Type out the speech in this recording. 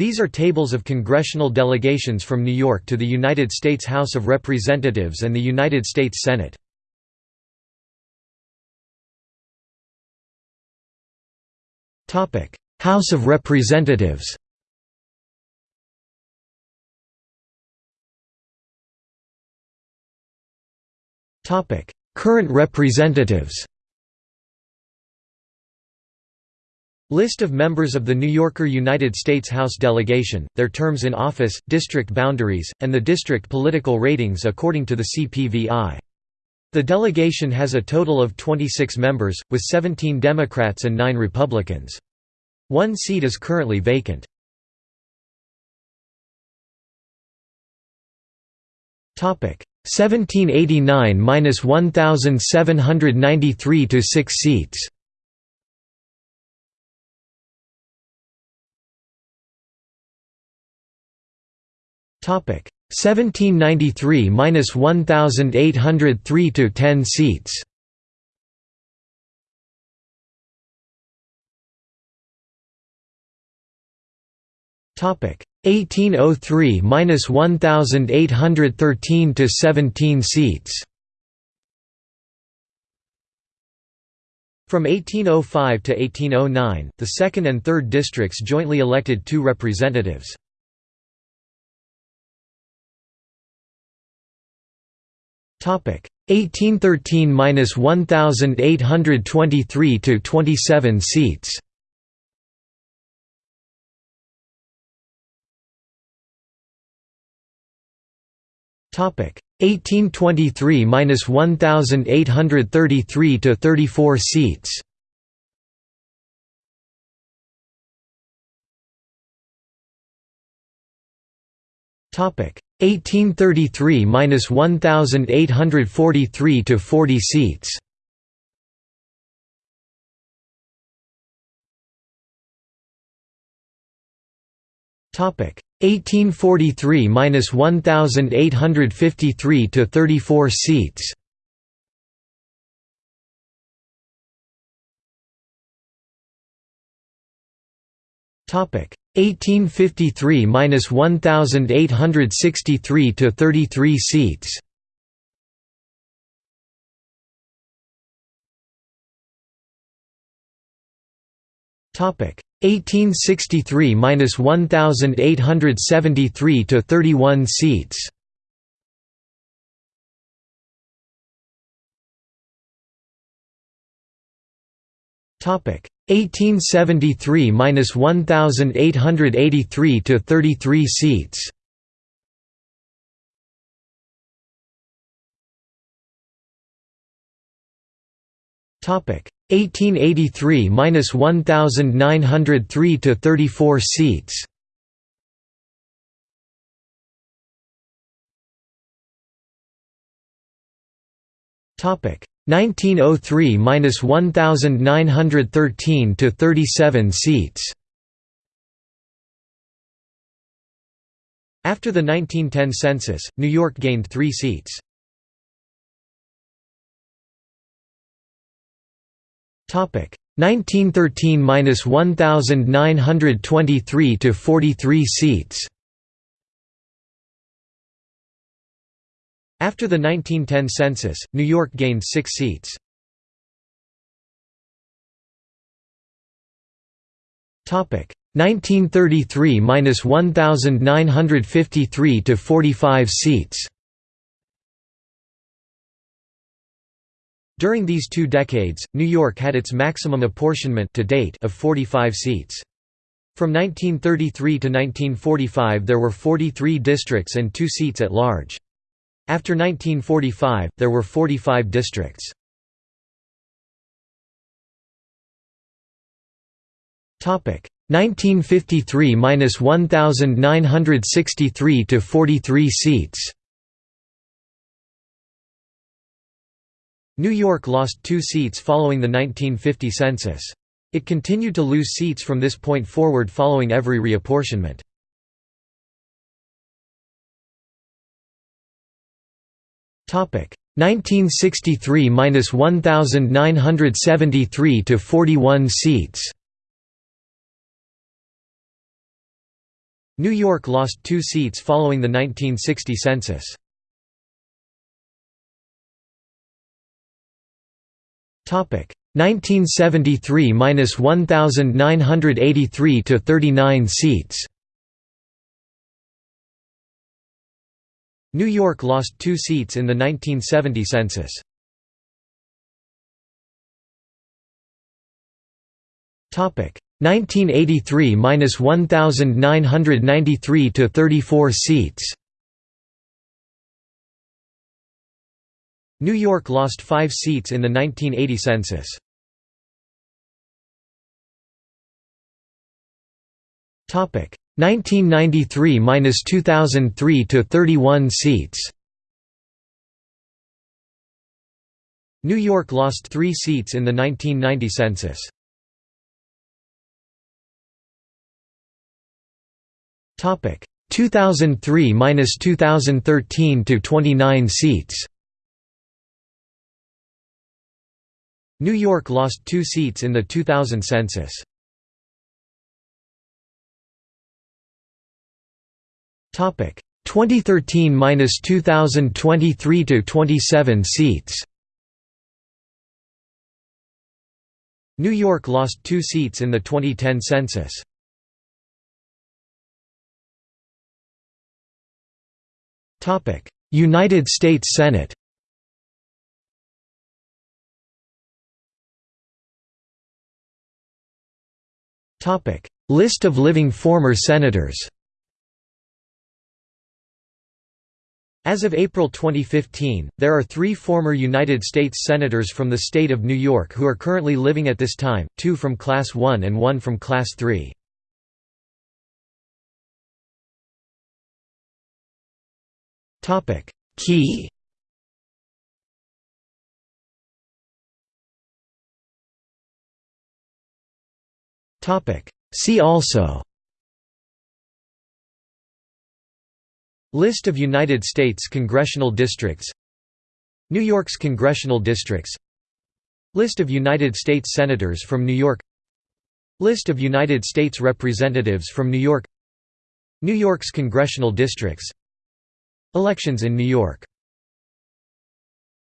These are tables of congressional delegations from New York to the United States House of Representatives and the United States Senate. House of Representatives Current representatives List of members of the New Yorker United States House delegation, their terms in office, district boundaries, and the district political ratings according to the CPVI. The delegation has a total of 26 members, with 17 Democrats and 9 Republicans. One seat is currently vacant. Topic 1789–1793 to 6 seats. 1793–1803 to 10 seats. Topic 1803–1813 to 17 seats. From 1805 to 1809, the 2nd and 3rd districts jointly elected two representatives. 1813–1823 to 27 seats. Topic 1823–1833 to 34 seats. 1833–1843 to 40 seats. Topic 1843–1853 to 34 seats. Topic 1853–1863 to 33 seats. Topic 1863–1873 to 31 seats. 1873–1883 to 33 seats. Topic 1883–1903 to 34 seats. Topic 1903–1913 to 37 seats. After the 1910 census, New York gained 3 seats. Topic 1913–1923 to 43 seats. After the 1910 census, New York gained 6 seats. Topic 1933–1953 to 45 seats. During these two decades, New York had its maximum apportionment to date of 45 seats. From 1933 to 1945 there were 43 districts and two seats at large. After 1945, there were 45 districts. Topic 1953–1963 to 43 seats. New York lost two seats following the 1950 census. It continued to lose seats from this point forward following every reapportionment. 1963–1973 to 41 seats. New York lost two seats following the 1960 census. Topic 1973 minus 1,983 to 39 seats. New York lost two seats in the 1970 census. Topic 1983 minus 1,993 to 34 seats. New York lost five seats in the 1980 census. Topic 1993 minus 2003 to 31 seats. New York lost three seats in the 1990 census. Topic 2003 minus 2013 to 29 seats. New York lost two seats in the 2000 census. Topic 2013 minus 2023 to 27 seats. New York lost two seats in the 2010 census. United States Senate. List of living former senators. As of April 2015, there are three former United States Senators from the state of New York who are currently living at this time, two from Class 1 and one from Class 3. Key. See also List of United States congressional districts New York's congressional districts List of United States Senators from New York List of United States Representatives from New York New York's congressional districts Elections in New York